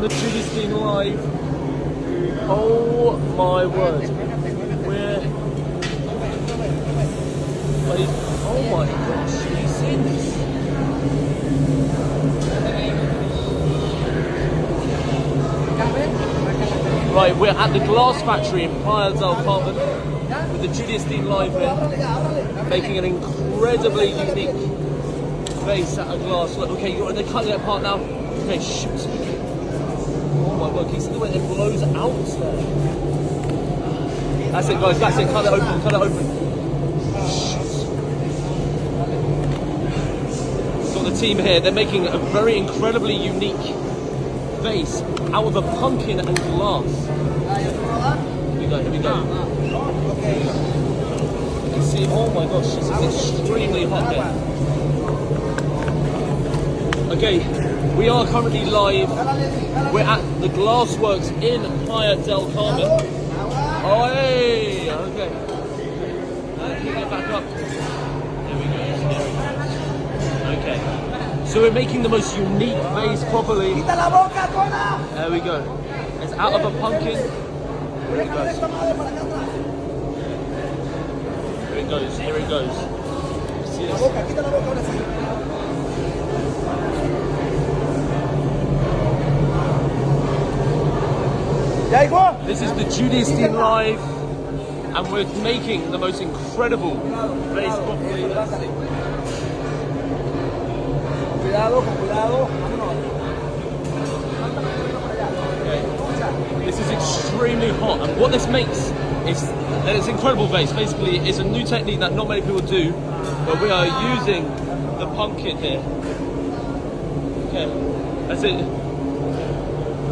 the Judas Dean Live. Oh my word. We're. Oh my gosh, have you seen this? Right, we're at the glass factory in Playa del Carmen with the Julius Dean Live here, making an incredibly unique vase out of glass. Okay, you're, they're cutting it apart now. Okay, shoot. Oh my word, can you see the way it blows out there? That's it, guys, that's it. Cut it open, cut it open. Got the team here. They're making a very incredibly unique vase out of a pumpkin and glass. Here we go, here we go. You can see, oh my gosh, is extremely hot here. Okay, we are currently live. We're at the Glassworks in Playa del Carmen. Oh, hey, okay. Uh, get back up? There we go. There we go. Okay. So we're making the most unique vase properly. There we go. It's out of a pumpkin. Here it goes. Here it goes. Here it goes. This? Is the Judas Dean Live, and we're making the most incredible vase properly. Let's see. Cuidado, cuidado. Okay. This is extremely hot, and what this makes is that it's incredible vase. Basically, it's a new technique that not many people do, but we are using the pumpkin here. Okay, that's it.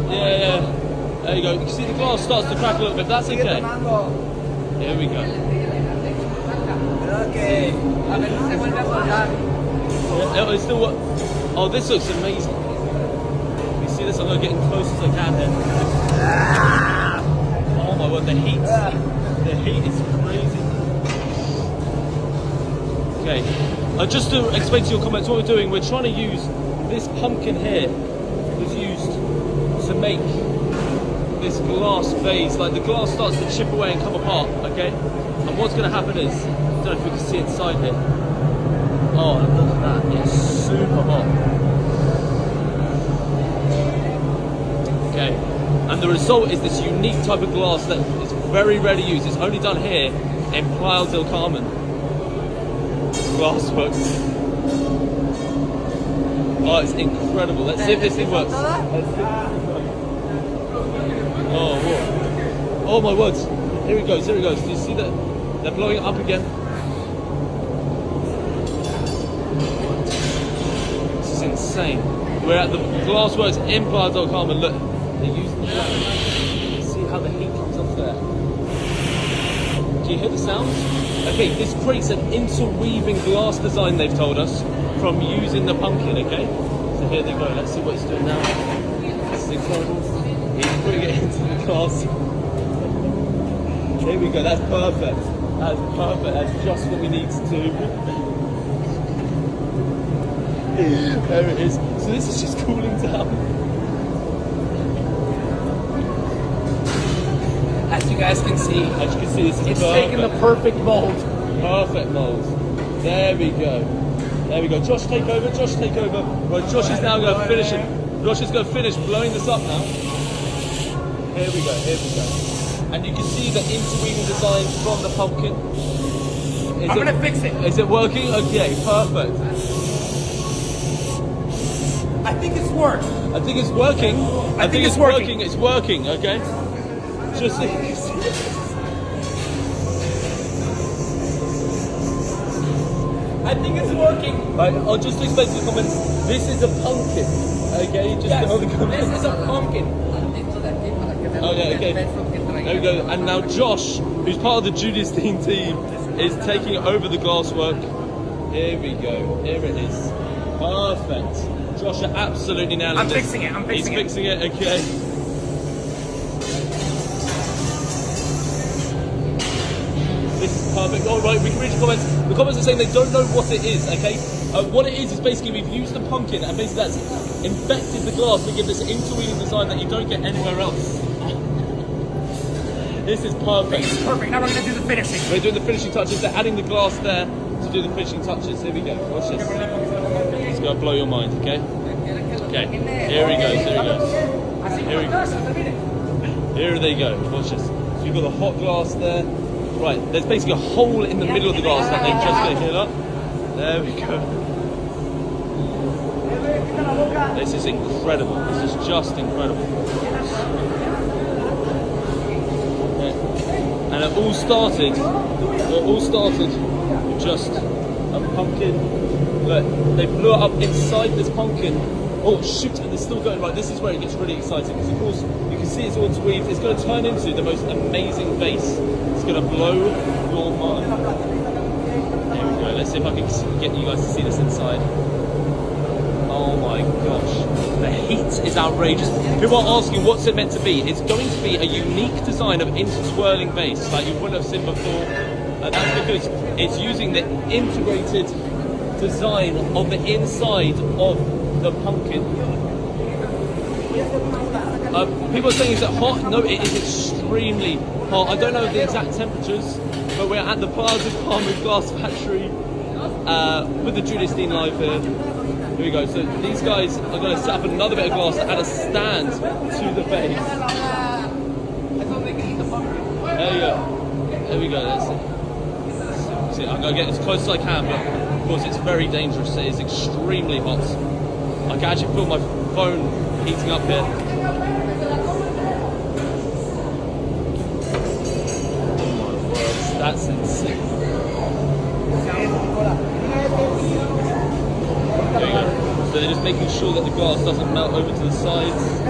Yeah, yeah. There you go. You can see the glass starts to crack a little bit. That's okay. Here we go. Okay. que a ver si se vuelve a. Yeah, it's still what? Oh, this looks amazing. You see this? I'm gonna get in close as I can here. Oh my word, the heat. The heat is crazy. Okay. Uh, just to explain to your comments what we're doing, we're trying to use this pumpkin here was used to make this glass vase. Like the glass starts to chip away and come apart, okay? And what's gonna happen is, I don't know if we can see inside here. Oh, look at that, it's super hot. Okay, and the result is this unique type of glass that is very rarely used. It's only done here in Playa del Carmen. Glassworks. Oh, it's incredible. Let's see if this thing works. Let's see if this thing works. Oh, whoa. oh my words. Here it goes, here it goes. Do you see that? They're blowing up again. This is insane. We're at the Glassworks in Playa. Look, they're using the glass. See how the heat comes off there. Do you hear the sound? Okay, this creates an interweaving glass design, they've told us, from using the pumpkin, okay? So here they go. Let's see what it's doing now. This is incredible. He's putting it into the glass. There we go, that's perfect. That's perfect. That's just what we need to do. there it is. So this is just cooling down. As you guys can see, As you can see, this is it's perfect. taking the perfect mold. Perfect mold. There we go. There we go. Josh, take over. Josh, take over. Right, Josh is now going to finish it. Josh is going to finish blowing this up now. Here we go. Here we go. And you can see the interweaving design from the pumpkin. Is I'm it- gonna fix it. Is it working? Okay, perfect. I think it's worked. I think it's working. I, think it's working. It's working. Okay. Just. See. I think it's working. Right, I'll just explain to the comments. This is a pumpkin. Okay, just Yes, the comments. this is a pumpkin. Oh yeah, okay. There we go. And now Josh, who's part of the Judas Dean team, is taking over the glasswork. Here we go. Here it is. Perfect. Josh, you're absolutely nailing I'm fixing it, I'm fixing it. He's fixing it. Okay. This is perfect. All right, we can read the comments. The comments are saying they don't know what it is. Okay. Uh, what it is is basically we've used the pumpkin and basically that's infected the glass to give this interweaving design that you don't get anywhere else. This is perfect. This is Perfect. Now we're gonna do the finishing. We're doing the finishing touches. They're adding the glass there to do the finishing touches. Here we go. Watch this. It's gonna blow your mind. Okay. Okay. Here he goes. Here he goes. Here we go. Here they go. Watch this. So you've got the hot glass there. Right. There's basically a hole in the middle of the glass that they've just gonna heal up. There we go. This is incredible. This is just incredible. Yeah. And it all started. It all started with just a pumpkin. Look, they blew it up inside this pumpkin. Oh shoot! And it's still going. Right, this is where it gets really exciting because of course you can see it's all tweaved. It's going to turn into the most amazing vase. It's going to blow your mind. Here we go. Let's see if I can get you guys to see this inside. My gosh. The heat is outrageous. People are asking what's it meant to be. It's going to be a unique design of interswirling base like you wouldn't have seen before. And that's because it's using the integrated design of the inside of the pumpkin. Uh, people are saying is it hot? No, it is extremely hot. I don't know the exact temperatures, but we're at the Plaza Palmer Glass Factory uh, with the Julius Dean live here. Here we go. So these guys are going to set up another bit of glass add a stand to the base. There you go. There we go. That's it. See, I'm going to get as close as I can, but of course it's very dangerous. It is extremely hot. I can actually feel my phone heating up here. Oh that's insane. So they're just making sure that the glass doesn't melt over to the sides.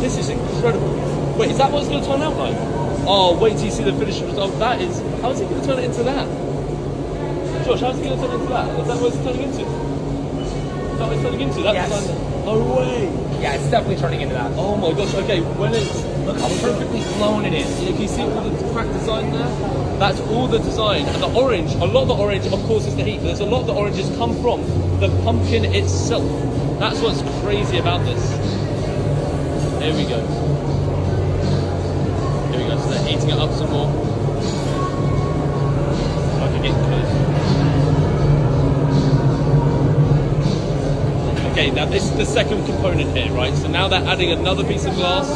This is incredible. Wait, is that what it's going to turn out like? Oh, wait till you see the finished result. That is. How is it going to turn it into that? Josh, how's it going to turn it into that? Is that what it's turning into? Is that what it's turning into? That Yes. No way. Yeah, it's definitely turning into that. Oh my gosh. Okay, when it's Look how perfectly flown it is. Yeah, can you see all the crack design there? That's all the design. And the orange, a lot of the orange, of course, is the heat. But there's a lot of the oranges come from the pumpkin itself. That's what's crazy about this. Here we go. Here we go. So they're heating it up some more. I can get close. Okay, now this is the second component here, right? So now they're adding another piece of glass.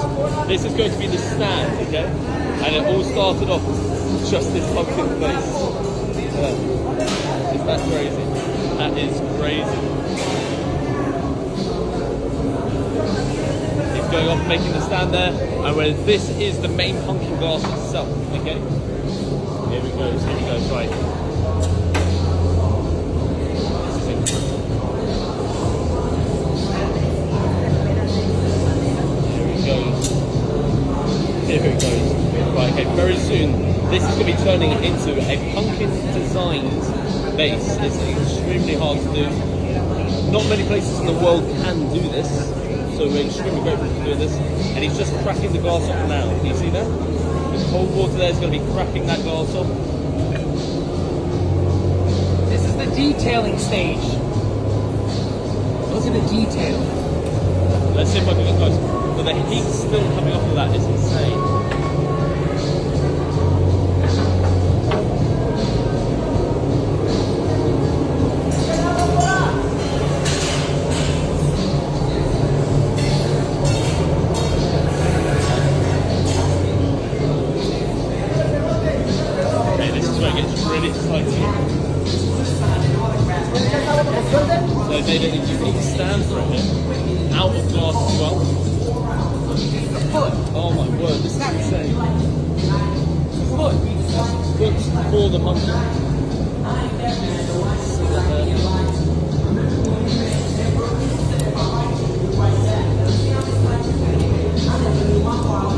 This is going to be the stand, okay? And it all started off just this pumpkin face. Yeah. Is that crazy? That is crazy. It's going off making the stand there, and where this is the main pumpkin glass itself, okay? Here we go, here we go, right. This is incredible. Here it goes. Here it goes. Right, okay, very soon this is going to be turning into a pumpkin designed base. It's extremely hard to do. Not many places in the world can do this, so we're extremely grateful for doing this. And he's just cracking the glass off now. Can you see that? The cold water there is going to be cracking that glass off. This is the detailing stage. Look at the detail. Let's see if I can get close. But the heat still coming off of that is insane. Foot. Foot for the monkey.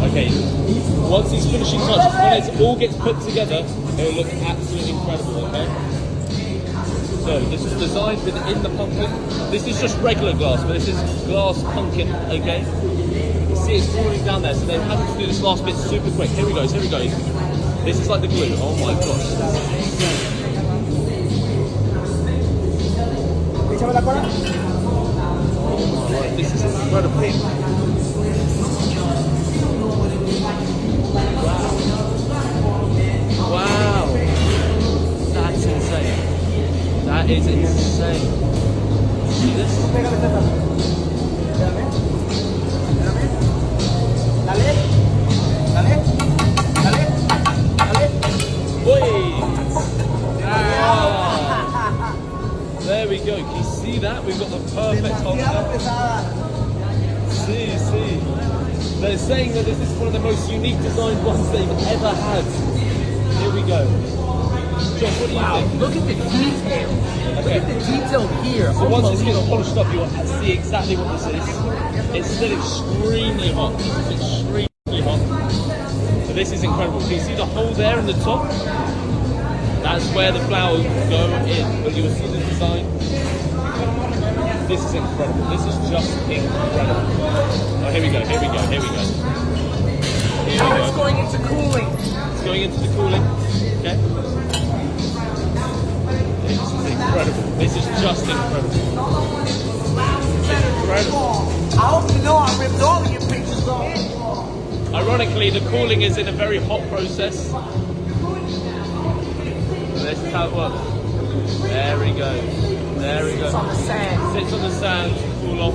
Okay, once these finishing touches, when it all gets put together, it will look absolutely incredible, okay? So this is designed within the pumpkin. This is just regular glass, but this is glass pumpkin, okay? It's falling down there, so they've having to do this last bit super quick. Here we go, here we go. This is like the glue. Oh my gosh. Échame la cola. This is incredible. Wow. Wow. That's insane. That is insane. See this? Dale. Dale. Dale. Dale. Whey! Ah. There we go. Can you see that? We've got the perfect there. See, see. They're saying that this is one of the most unique designed ones they've ever had. Here we go. Josh, what do you Wow, think? look at the detail. Look at the detail here. So once it's gets Unbelievable. polished up, you'll see exactly what this is. It's still extremely hot. Extremely hot. So this is incredible. Can you see the hole there in the top? That's where the flowers go in. But you will see the design. This is incredible. This is just incredible. Oh, here we go. Here we go. Here we go. Here we it's going into cooling. It's going into the cooling. Okay. This is incredible. This is just incredible. Incredible. I hope you know I ripped all of your pictures off. Ironically, the cooling is in a very hot process. This is how it works. There we go. There we It's on the sand. Sits on the sand, cool off.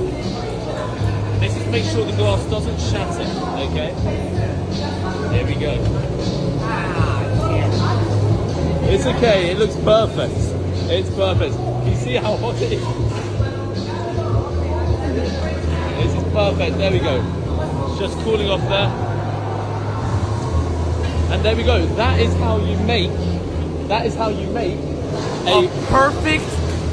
This is to make sure the glass doesn't shatter. Okay. There we go. Ah, it's okay. It looks perfect. It's perfect. Can you see how hot it is? This is perfect. There we go. It's just cooling off there. And there we go. That is how you make. That is how you make a A perfect